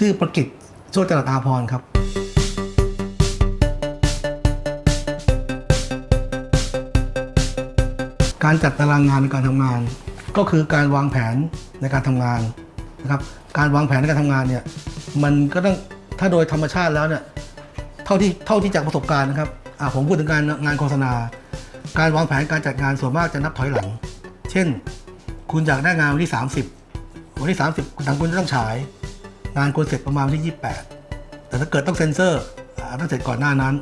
ชื่อประกิตโชติจรัสอาพรครับ การจัดตารางงานในการทำงาน ก็คือการวางแผนในการทำงานนะครับ การวางแผนในการทำงานเนี่ยมันก็ต้องถ้าโดยธรรมชาติแล้วเนี่ยเท่าที่เท่าที่จากประสบการณ์นะครับผมพูดถึงการงานโฆษณา การวางแผนการจัดงานส่วนมากจะนับถอยหลัง เช่น คุณอยากได้งานวันที่ 30 วันที่ 30คุณทางคุณจะต้องฉาย งานควรเสร็จประมาณวันที่ 28 แต่ถ้าเกิดต้องเซ็นเซอร์ต้องเสร็จก่อนหน้านั้น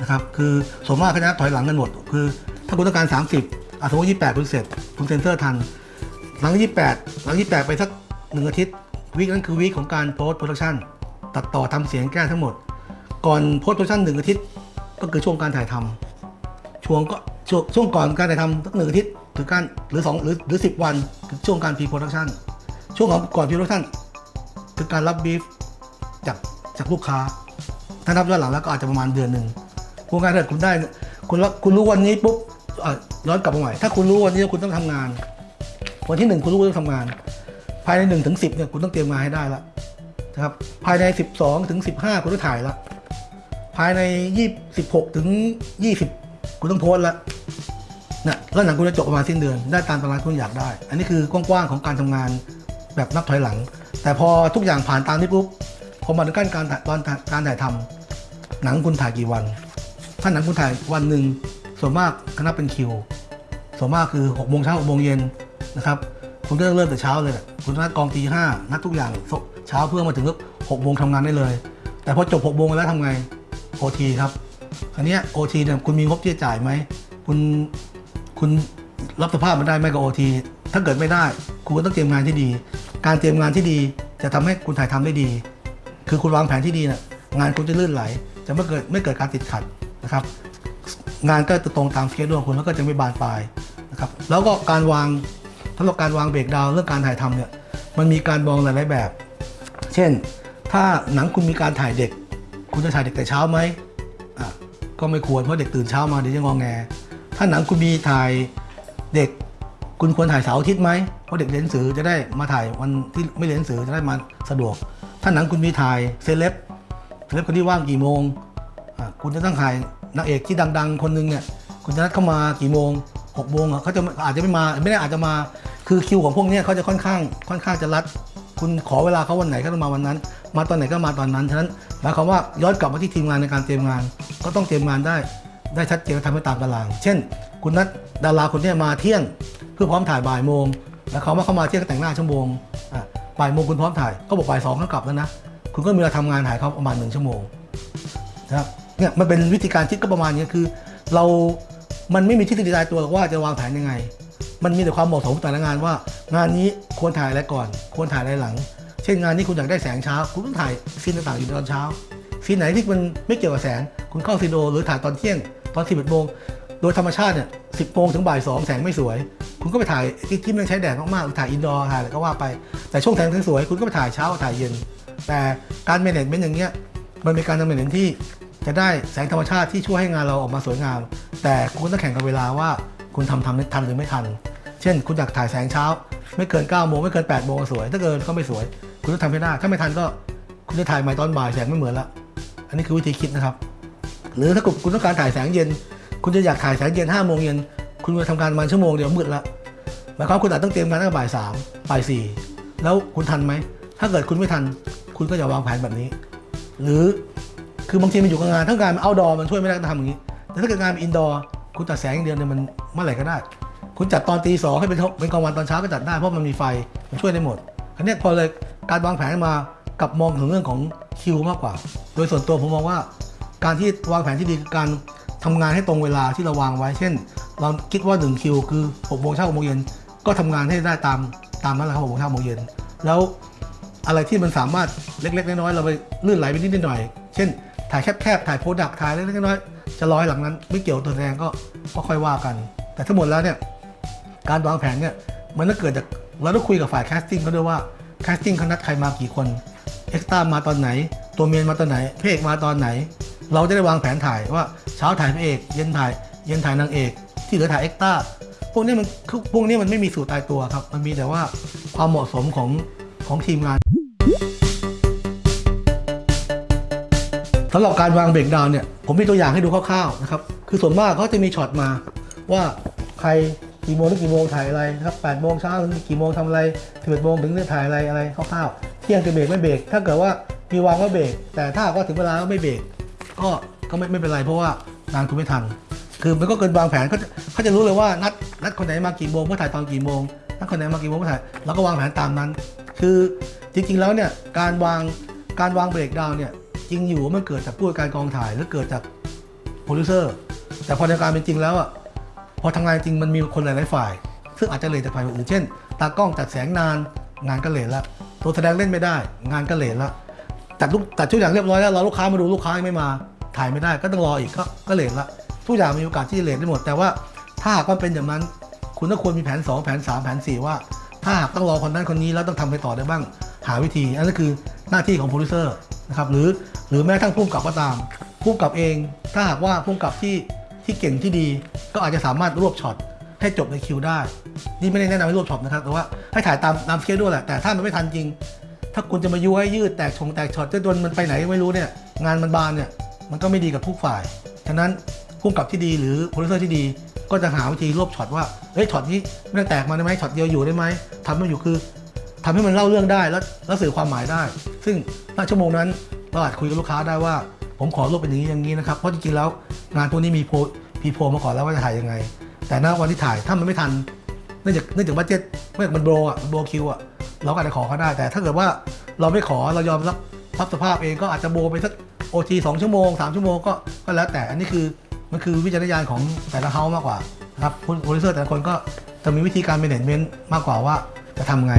นะครับคือส่วนมากเขาจะถอยหลังกันหมด คือ ถ้าคุณต้องการ 30อะสมมติ 28 คุณเสร็จคุณเซ็นเซอร์ทัน หลัง 28 หลัง 28 ไปสักหนึ่งอาทิตย์ week นั้นคือ week ของการ post-production ตัดต่อทำเสียงแก้ทั้งหมด ก่อน post-production หนึ่งอาทิตย์ก็คือช่วงการถ่ายทำช่วงก็ช่วงช่วงก่อนการถ่ายทำสักหนึ่งอาทิตย์ถึงการหรือสองหรือหรือสิบวันคือช่วงการ pre-production ช่วงของก่อน pre-production คือการรับบีฟจากจากลูกค้า ถ้านับย้อนหลังแล้วก็อาจจะประมาณเดือนหนึ่งโครงการถ้าเกิดคุณได้ คุณรับคุณรู้วันนี้ปุ๊บย้อนกลับมาใหม่ ถ้าคุณรู้วันนี้ว่าคุณต้องทำงาน วันที่หนึ่งคุณรู้ว่าต้องทำงาน ภายในหนึ่งถึงสิบเนี่ยคุณต้องเตรียมงานให้ได้แล้วนะครับ ภายในสิบสองถึงสิบห้าคุณต้องถ่ายแล้วภายในยี่สิบหกถึงยี่สิบคุณต้องโพสล้วนะแล้วหนังคุณจะจบประมาณสิ้นเดือน ได้ตามตารางที่คุณอยากได้ อันนี้คือกว้างๆของการทำงานแบบนับถอยหลัง แต่พอทุกอย่างผ่านตามนี้ปุ๊บพอมาถึงขั้นการตอนการถ่ายทำหนังคุณถ่ายกี่วัน ถ้าหนังคุณถ่ายวันหนึ่งส่วนมากคณะเป็นคิว ส่วนมากคือ6กโมงเช้าหกโมงเย็นนะครับ คุณก็เริ่มแต่เช้าเลยคุณนัดกองตีห้านัดทุกอย่างเช้าเพื่อมาถึงหกโมงทำงานได้เลย แต่พอจบหกโมงแล้วทำไงโอทีครับอันนี้โอทีเนี่ยคุณมีงบที่จะจ่ายไหมคุณคุณรับสภาพมันได้ไหมกับโอทีถ้าเกิดไม่ได้ คุณก็ต้องเตรียมงานที่ดี การเตรียมงานที่ดีจะทำให้คุณถ่ายทำได้ดี คือคุณวางแผนที่ดีเนี่ยงานคุณจะลื่นไหล จะไม่เกิดไม่เกิดการติดขัดนะครับ งานก็จะตรงตามสเกจด้วยคุณแล้วก็จะไม่บานปลายนะครับแล้วก็การวางสำหรับการวางเบรกดาวเรื่องการถ่ายทำเนี่ยมันมีการมองหลายๆแบบ เช่น ถ้าหนังคุณมีการถ่ายเด็ก คุณจะถ่ายเด็กแต่เช้าไหมอะก็ไม่ควรเพราะเด็กตื่นเช้ามาเดี๋ยวจะงองแง ถ้าหนังคุณมีถ่ายเด็ก คุณควรถ่ายเสาร์อาทิตย์ไหมเพราะเด็กเรียนหนังสือจะได้มาถ่ายวันที่ไม่เรียนหนังสือจะได้มาสะดวก ถ้าหนังคุณมีถ่ายเซเลบเซเลบคนที่ว่างกี่โมงคุณจะต้องถ่ายนางเอกที่ดัง ๆ คนหนึงเนี่ยคุณจะนัดเข้ามากี่โมงหกโมงอะเขาจะอาจจะไม่มาไม่ได้อาจจะมาคือคิวของพวกเนี้ยเขาจะค่อนข้างค่อนข้างจะรัด คุณขอเวลาเขาวันไหนก็ต้องมาวันนั้น มาตอนไหนก็มาตอนนั้นฉะนั้นหมายความว่าย้อนกลับมาที่ทีมงานในการเตรียมงาน ก็ต้องเตรียมงานได้ได้ชัดเจนและทำให้ตามตาราง เช่น คุณนัดดาราคนเนี้ยมาเที่ยง พื่อพร้อมถ่ายบ่ายโมงแล้วเขามาเข้ามาเที่ยงก็แต่งหน้าชั่วโมงอะบ่ายโมงคุณพร้อมถ่ายก็บอกบ่ายสองก็กลับแล้วนะคุณก็มีเวลาทำงานถ่ายเขาประมาณหนึ่งชั่วโมงนะครับเนี่ยมันเป็นวิธีการคิดก็ประมาณนี้คือ เรา มันไม่มีทฤษฎีตายตัวว่าจะวางแผนยังไง มันมีแต่ความเหมาะสมของแต่ละงานว่า งานนี้ควรถ่ายอะไรก่อน ควรถ่ายอะไรหลัง เช่นงานนี้คุณอยากได้แสงเช้า คุณต้องถ่าย scene ต่างๆอยู่ตอนเช้า scene ไหนที่มันไม่เกี่ยวกับแสง คุณเข้าซีโดหรือถ่ายตอนเที่ยงตอนสิบเอ็ดโมง โดยธรรมชาติเนี่ยสิบโมงถึงบ่ายสองแสงไม่สวย คุณก็ไปถ่ายที่ที่มันใช้แดดมากๆถ่าย indoor ถ่ายอะไรก็ว่าไป แต่ช่วงแสงสวยคุณก็ไปถ่ายเช้าถ่ายเย็น แต่การเมเนจเมนต์อย่างเงี้ยมันเป็นการดำเนินที่จะได้แสงธรรมชาติที่ช่วยให้งานเราออกมาสวยงาม แต่คุณต้องแข่งกับเวลาว่าคุณทำทำทันหรือไม่ทัน เช่น คุณอยากถ่ายแสงเช้า ไม่เกิน9โมงไม่เกิน8โมงสวย ถ้าเกินก็ไม่สวย คุณต้องทำให้ได้ ถ้าไม่ทันก็คุณจะถ่ายใหม่ตอนบ่ายแสงไม่เหมือนละ อันนี้คือวิธีคิดนะครับ หรือถ้าคุณต้องการถ่ายแสงเย็น คุณจะอยากถ่ายแสงเย็น5โมงเย็นคุณจะทำการประมาณชั่วโมงเดียวมืดละหมายความคุณอาจต้องเตรียมงานตั้งแต่บ่ายสามบ่ายสี่แล้วคุณทันไหม ถ้าเกิดคุณไม่ทัน คุณก็อย่าวางแผนแบบนี้ หรือคือบางทีมันอยู่กับงานถ้างานมันเอาดอมันช่วยไม่ได้ทำอย่างนี้ แต่ถ้าเกิดงานเป็นอินดอร์คุณจัดแสงอย่างเดียวเนี่ยมันเมื่อไหร่ก็ได้ คุณจัดตอนตีสองให้เป็นเป็นกลางวันตอนเช้าก็จัดได้เพราะมันมีไฟมันช่วยได้หมดอันนี้พอเลยการวางแผนมากับมองถึงเรื่องของคิวมากกว่า โดยส่วนตัวผมมองว่า การที่วางแผนที่ดีคือการ ทำงานให้ตรงเวลาที่เราวางไว้ เช่น เราคิดว่า1คิวคือ6โมงเช้า6โมงเย็นก็ทำงานให้ได้ตามตามนั้นแหละครับ6โมงเช้า6โมงเย็นแล้วอะไรที่มันสามารถเล็กๆน้อยๆเราไปลื่นไหลไปนิดๆหน่อย เช่น ถ่ายแคบๆถ่าย product ถ่ายเล็กๆน้อยๆจะร้อยหลังนั้น ไม่เกี่ยวกับตัวแสดงก็ก็ค่อยว่ากัน แต่ทั้งหมดแล้วเนี่ยการวางแผนเนี่ยมันต้องเกิดจากเราต้องคุยกับฝ่าย casting เขาด้วยว่า casting เขานัดใครมากี่คนเอ็กซ์ต้ามาตอนไหน ตัว main มาตอนไหนเอกมาตอนไหน เราจะได้วางแผนถ่ายว่า เช้าถ่ายพระเอก เย็นถ่ายเย็นถ่ายนางเอก ที่เหลือถ่ายเอ็กตร้าพวกนี้มันพวกนี้มันไม่มีสูตรตายตัวครับ มันมีแต่ว่าความเหมาะสมของของทีมงานสำหรับการวางเบรกดาวน์เนี่ยผมมีตัวอย่างให้ดูคร่าวๆนะครับคือส่วนมากเขาจะมีช็อตมาว่าใครกี่โมงถึงกี่โมงถ่ายอะไรนะครับ8โมงเช้าถึงกี่โมงทำอะไร11โมงถึงถ่ายอะไรอะไรคร่าวๆเที่ยงจะเบรกไม่เบรกถ้าเกิดว่ามีวางว่าเบรกแต่ถ้ากว่าถึงเวลาแล้วไม่เบรกก็ ก็ไม่ไม่เป็นไรเพราะว่างานคุณไม่ทัน คือมันก็เกินวางแผนเขาจะเขาจะรู้เลยว่านัดนัดคนไหนมากี่โมงเพื่อถ่ายตอนกี่โมงนัดคนไหนมากี่โมงเพื่อถ่ายเราก็วางแผนตามนั้น คือจริง ๆ แล้วเนี่ยการวางการวางเบรกดาวเนี่ยจริงอยู่ว่ามันเกิดจากผู้การกองถ่ายหรือเกิดจากโปรดิวเซอร์แต่พอในการเป็นจริงแล้วอะพอทำงานจริงมันมีคนหลาย ๆ ฝ่าย ซึ่งอาจจะเลทจากฝ่ายอื่นเช่น ตากล้องจัดแสงนานงานก็เลทละตัวแสดงเล่นไม่ได้ งานก็เลทละจัดลูกจัดทุกอย่างเรียบร้อยแล้วรอลูกค้ามาดูลูกค้ายังไม่มา ถ่ายไม่ได้ก็ต้องรออีกก็ก็เลทละทุกอย่างมีโอกาสที่จะเลทได้หมด แต่ว่าถ้าหากว่าเป็นอย่างนั้น คุณต้องควรมีแผน 2 แผน 3 แผน 4 ว่า ถ้าหากต้องรอคนนั้นคนนี้แล้วต้องทำไปต่อได้บ้างหาวิธีอันนั้นคือหน้าที่ของโปรดิวเซอร์นะครับหรือหรือแม้ทั่งผู้กำกับก็ตามผู้กำกับเอง ถ้าหากว่าผู้กำกับที่ที่เก่งที่ดี ก็อาจจะสามารถรวบช็อตให้จบในคิวได้ นี่ไม่ได้แนะนำให้รวบช็อตนะครับ แต่ว่าให้ถ่ายตามตาม schedule แหละ แต่ถ้ามันไม่ทันจริง ถ้าคุณจะมายุให้ยืดแตกชงแตกช็อตจนมันไปไหนไม่รู้เนี่ย งานมันบานเนี่ย มันก็ไม่ดีกับทุกฝ่าย ฉะนั้นผู้กำกับที่ดีหรือโปรดิวเซอร์ที่ดี ก็จะหาวิธีรวบช็อตว่า เฮ้ยช็อตนี้ไม่ต้องแตกมาได้ไหมช็อตเดียวอยู่ได้ไหมทำให้มันอยู่คือทำให้มันเล่าเรื่องได้แล้วแล้วสื่อความหมายได้ ซึ่งณชั่วโมงนั้นเราอาจคุยกับลูกค้าได้ว่า ผมขอรวบเป็นอย่างนี้อย่างนี้นะครับ เพราะจริงๆแล้วงานพวกนี้มีโพพีโพมาก่อนแล้วว่าจะถ่ายยังไง แต่ณวันที่ถ่ายถ้ามันไม่ทัน เนื่องจากเนื่องจาก budget เนื่องจากมัน blow อะมัน blow คิวอะเราก็อาจจะขอเขาได้ แต่ถ้าเกิดว่าเราไม่ขอเรายอมรับ รับสภาพเองก็อาจจะ blow ไปสัก OT สองชั่วโมงสามชั่วโมงก็ก็แล้วแต่อันนี้คือมันคือวิจารณญาณของแต่ละเฮามากกว่านะครับโปรดิวเซอร์แต่ละคนก็จะมีวิธีการ management มากกว่าว่าจะทำไง